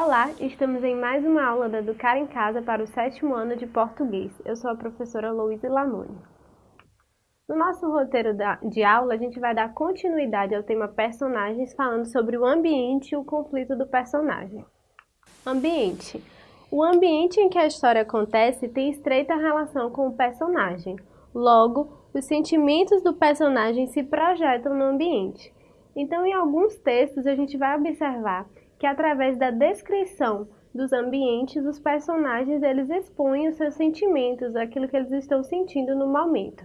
Olá, estamos em mais uma aula da Educar em Casa para o sétimo ano de português. Eu sou a professora Louise Lamoni. No nosso roteiro de aula, a gente vai dar continuidade ao tema personagens, falando sobre o ambiente e o conflito do personagem. Ambiente. O ambiente em que a história acontece tem estreita relação com o personagem. Logo, os sentimentos do personagem se projetam no ambiente. Então, em alguns textos, a gente vai observar que através da descrição dos ambientes, os personagens eles expõem os seus sentimentos, aquilo que eles estão sentindo no momento.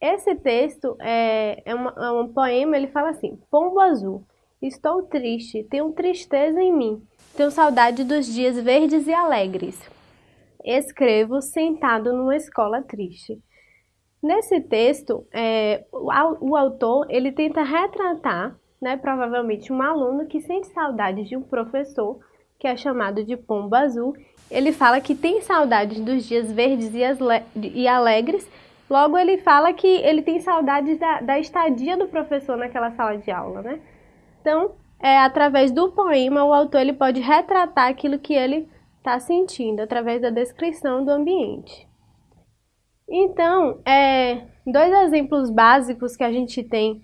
Esse texto é, é, uma, é um poema, ele fala assim, Pombo azul, estou triste, tenho tristeza em mim, tenho saudade dos dias verdes e alegres. Escrevo sentado numa escola triste. Nesse texto, é, o, o autor ele tenta retratar né, provavelmente um aluno que sente saudades de um professor, que é chamado de pombo azul. Ele fala que tem saudades dos dias verdes e alegres, logo ele fala que ele tem saudades da, da estadia do professor naquela sala de aula, né? Então, é, através do poema, o autor ele pode retratar aquilo que ele está sentindo, através da descrição do ambiente. Então, é, dois exemplos básicos que a gente tem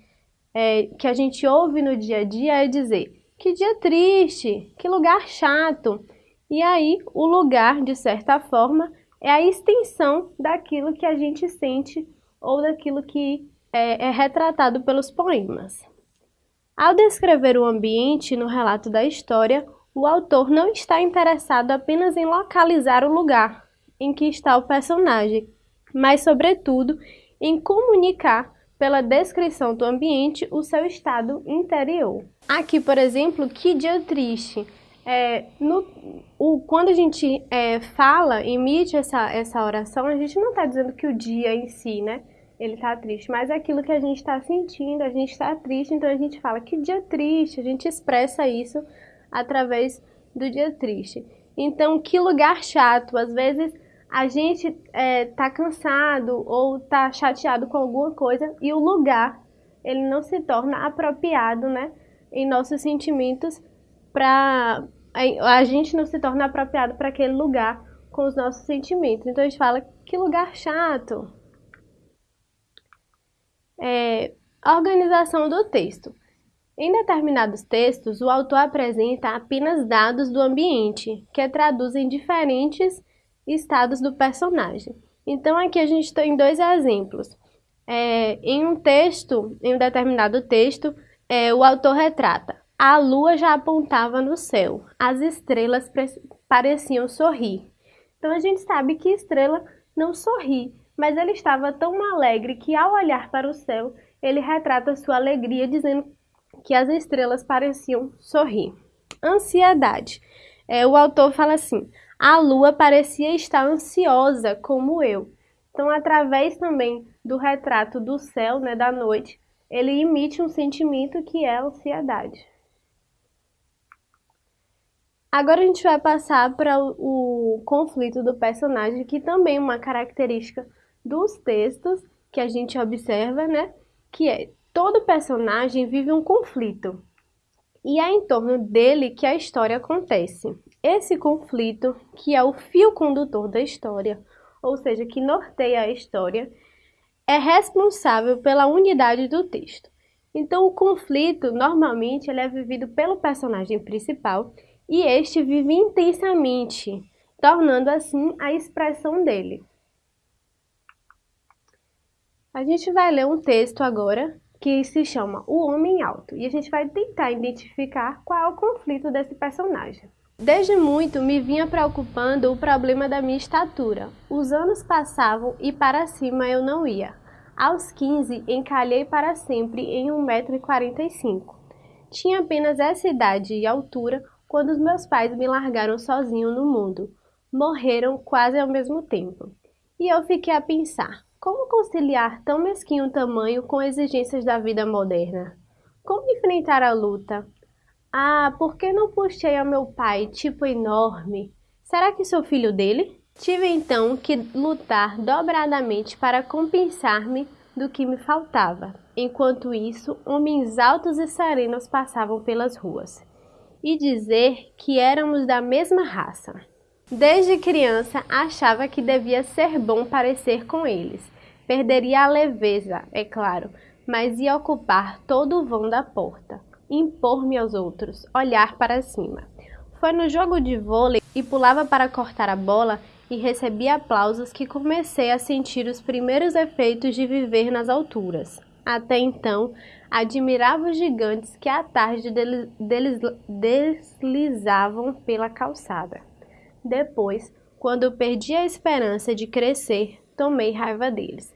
é, que a gente ouve no dia a dia é dizer que dia triste, que lugar chato. E aí, o lugar, de certa forma, é a extensão daquilo que a gente sente ou daquilo que é, é retratado pelos poemas. Ao descrever o ambiente no relato da história, o autor não está interessado apenas em localizar o lugar em que está o personagem, mas, sobretudo, em comunicar pela descrição do ambiente, o seu estado interior. Aqui, por exemplo, que dia triste. É, no, o, quando a gente é, fala, emite essa, essa oração, a gente não está dizendo que o dia em si, né? Ele está triste, mas é aquilo que a gente está sentindo, a gente está triste, então a gente fala que dia triste, a gente expressa isso através do dia triste. Então, que lugar chato, às vezes a gente é, tá cansado ou tá chateado com alguma coisa e o lugar ele não se torna apropriado, né, em nossos sentimentos para a gente não se torna apropriado para aquele lugar com os nossos sentimentos. Então a gente fala que lugar chato. É, a organização do texto. Em determinados textos, o autor apresenta apenas dados do ambiente, que traduzem diferentes estados do personagem. Então aqui a gente tem dois exemplos. É, em um texto, em um determinado texto, é, o autor retrata a lua já apontava no céu, as estrelas pareciam sorrir. Então a gente sabe que estrela não sorri, mas ele estava tão alegre que ao olhar para o céu, ele retrata sua alegria dizendo que as estrelas pareciam sorrir. Ansiedade. É, o autor fala assim: a lua parecia estar ansiosa, como eu. Então, através também do retrato do céu, né, da noite, ele emite um sentimento que é a ansiedade. Agora a gente vai passar para o, conflito do personagem, que também é uma característica dos textos que a gente observa, né? Que é todo personagem vive um conflito e é em torno dele que a história acontece. Esse conflito, que é o fio condutor da história, ou seja, que norteia a história, é responsável pela unidade do texto. Então, o conflito, normalmente, ele é vivido pelo personagem principal e este vive intensamente, tornando assim a expressão dele. A gente vai ler um texto agora que se chama O Homem Alto e a gente vai tentar identificar qual é o conflito desse personagem. Desde muito me vinha preocupando o problema da minha estatura. Os anos passavam e para cima eu não ia. Aos 15, encalhei para sempre em 1,45m. Tinha apenas essa idade e altura quando os meus pais me largaram sozinho no mundo. Morreram quase ao mesmo tempo. E eu fiquei a pensar, como conciliar tão mesquinho tamanho com exigências da vida moderna? Como enfrentar a luta, ah, por que não puxei ao meu pai, tipo enorme? Será que sou filho dele? Tive então que lutar dobradamente para compensar-me do que me faltava. Enquanto isso, homens altos e serenos passavam pelas ruas. e dizer que éramos da mesma raça. Desde criança achava que devia ser bom parecer com eles. Perderia a leveza, é claro, mas ia ocupar todo o vão da porta, impor-me aos outros, olhar para cima. Foi no jogo de vôlei e pulava para cortar a bola e recebia aplausos que comecei a sentir os primeiros efeitos de viver nas alturas. Até então, admirava os gigantes que à tarde deslizavam pela calçada. Depois, quando perdi a esperança de crescer, tomei raiva deles.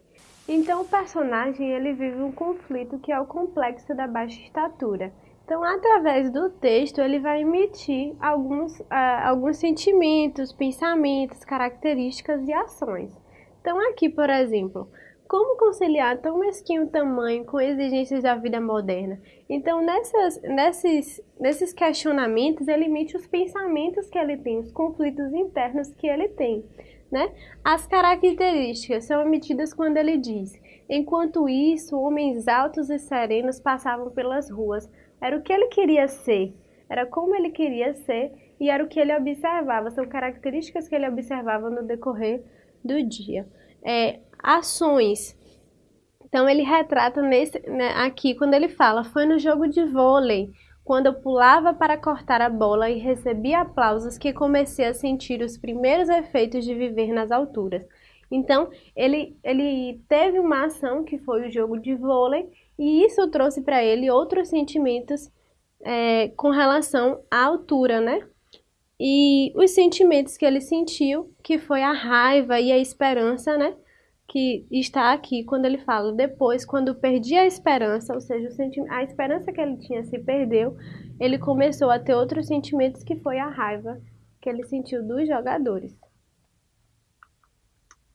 Então o personagem ele vive um conflito que é o complexo da baixa estatura. Então, através do texto, ele vai emitir alguns, uh, alguns sentimentos, pensamentos, características e ações. Então, aqui, por exemplo, como conciliar tão mesquinho tamanho com exigências da vida moderna? Então, nessas, nesses, nesses questionamentos, ele emite os pensamentos que ele tem, os conflitos internos que ele tem. Né? As características são emitidas quando ele diz: enquanto isso, homens altos e serenos passavam pelas ruas. Era o que ele queria ser, era como ele queria ser e era o que ele observava, são características que ele observava no decorrer do dia. É, ações. Então ele retrata nesse, né, aqui quando ele fala, foi no jogo de vôlei, quando eu pulava para cortar a bola e recebia aplausos que comecei a sentir os primeiros efeitos de viver nas alturas. Então, ele, ele teve uma ação que foi o jogo de vôlei e isso trouxe para ele outros sentimentos é, com relação à altura, né? E os sentimentos que ele sentiu, que foi a raiva e a esperança, né? Que está aqui quando ele fala depois, quando perdi a esperança, ou seja, a esperança que ele tinha se perdeu, ele começou a ter outros sentimentos que foi a raiva que ele sentiu dos jogadores.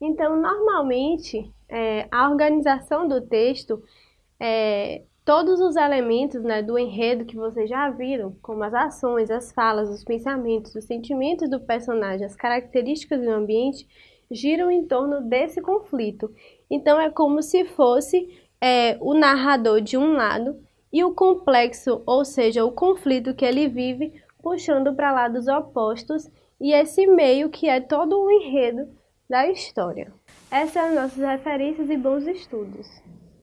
Então, normalmente, é, a organização do texto, é, todos os elementos né, do enredo que vocês já viram, como as ações, as falas, os pensamentos, os sentimentos do personagem, as características do ambiente, giram em torno desse conflito. Então é como se fosse é, o narrador de um lado e o complexo, ou seja, o conflito que ele vive, puxando para lados opostos, e esse meio que é todo o enredo da história. Essas são as nossas referências e bons estudos.